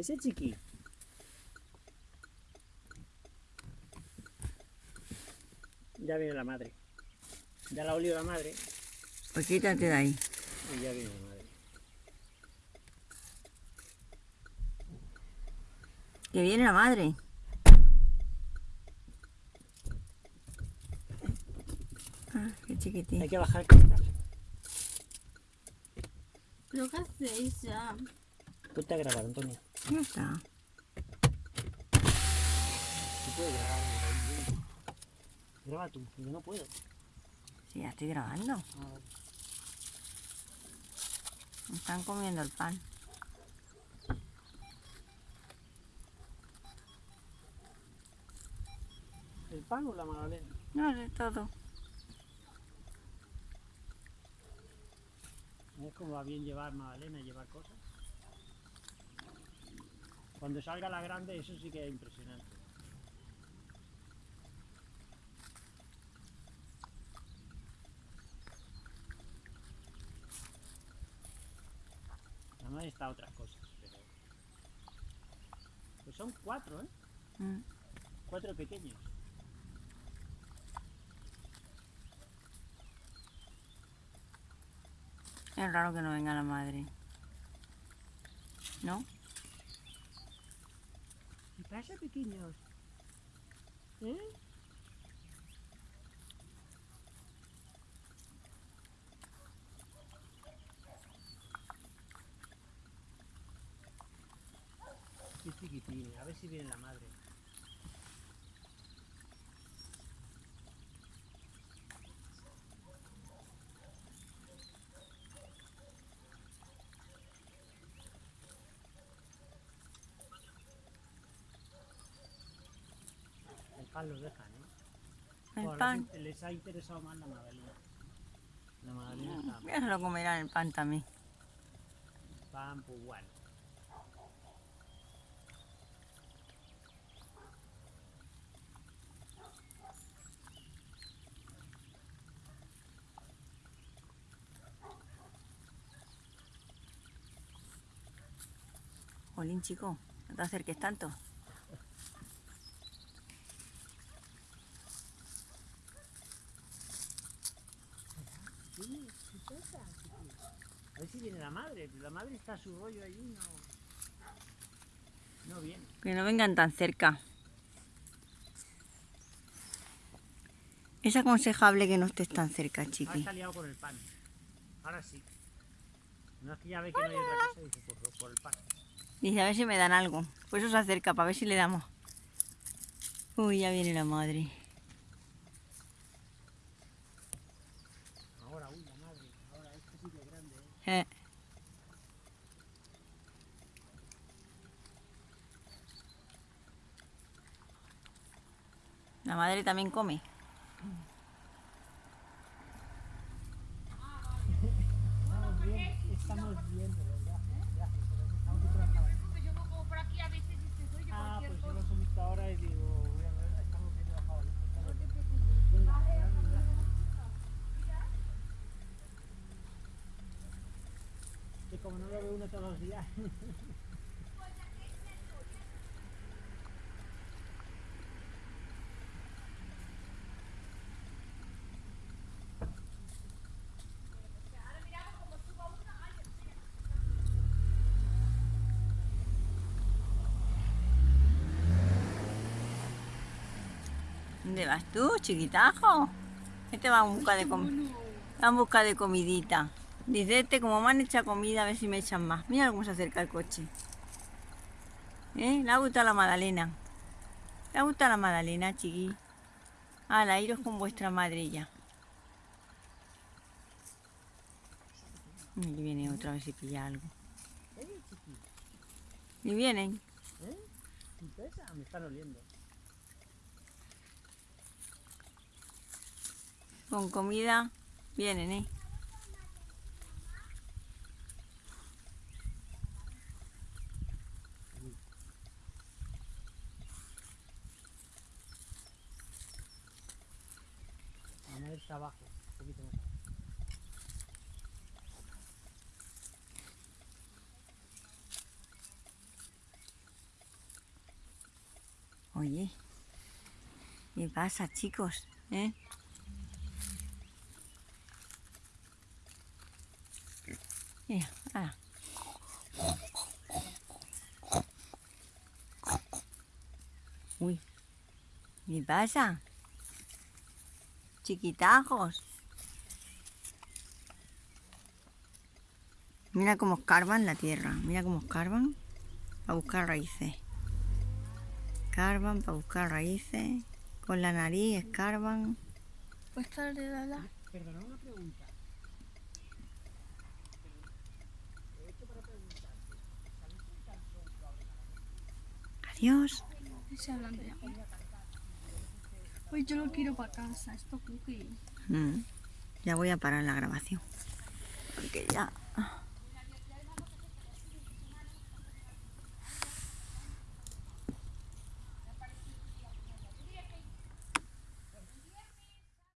Ese chiqui. Ya viene la madre. Ya la ha olido la madre Pues quítate de ahí. y ya viene la madre. Que viene la madre. Ah, qué Hay chiquitín. que bajar. ¿Pero qué hacéis ya? Ponte a grabar, Antonio. Ya está. Tú puedes grabar. Graba tú, yo no puedo. Sí, ya estoy grabando. Me Están comiendo el pan. ¿El pan o la magdalena? No, de todo. Es como va bien llevar magdalena y llevar cosas. Cuando salga la grande, eso sí que es impresionante. Además está otras cosas, pero... Pues son cuatro, ¿eh? Mm. Cuatro pequeños. Es raro que no venga la madre. ¿No? ¿Qué pasa, pequeños? ¿Eh? Qué chiquitín, a ver si viene la madre. El pan dejan, ¿eh? El pan. les- Les ha interesado más la magdalena. La magdalena está Ya se lo comerán el pan también. pan, pues bueno. Jolín, chico, no te acerques tanto. Sí, sí pasa, sí. A ver si viene la madre, pero la madre está a su rollo allí, no. No viene. Que no vengan tan cerca. Es aconsejable que no estés tan cerca, Ahora chiqui. está liado con el pan. Ahora sí. No es que ya ve que no hay otra cosa, dice por, por el pan. Dice, a ver si me dan algo. Por eso se acerca, para ver si le damos. Uy, ya viene la madre. Ahora, uy, la madre. Ahora, este sí que es grande, ¿eh? La madre también come. Estamos bien, estamos bien, de verdad. Gracias, pero estamos viendo Yo me como por aquí a veces y te doy Ah, cualquier pues yo cosa. los he visto ahora y digo, voy a ver, estamos viendo la jaula. No te preocupes. Que como no lo ve uno todos los días. ¿Dónde vas tú, chiquitajo? Este va en busca de comida. Va en busca de comidita. Dice este, como me han hecho comida, a ver si me echan más. Mira cómo se acerca el coche. ¿Eh? Le ha gustado la magdalena. Le ha gustado la magdalena, chiqui. Ala, iros con vuestra madre ya. Y viene otra vez si pilla algo. Y vienen. ¿Eh? ¿Y? Me están oliendo. Con comida. Vienen, ¿eh? La madre está abajo, un poquito más abajo. Oye, ¿qué pasa, chicos? ¿Eh? Mira, ala. Uy, ¿qué pasa? Chiquitajos. Mira cómo escarban la tierra, mira cómo escarban para buscar raíces. Escarban para buscar raíces, con la nariz escarban. Pues tarde, Lala. Perdona una pregunta. Adiós. Hablando ya. Pues yo lo quiero para casa, esto cookie. Mm, Ya voy a parar la grabación. Porque ya